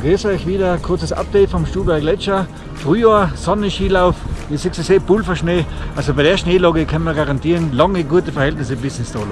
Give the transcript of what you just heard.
Grüß euch wieder, kurzes Update vom Stuber Gletscher. Frühjahr, Sonnenskilauf, ihr seht es, Pulverschnee. Also bei der Schneelage können wir garantieren, lange gute Verhältnisse bis ins Tal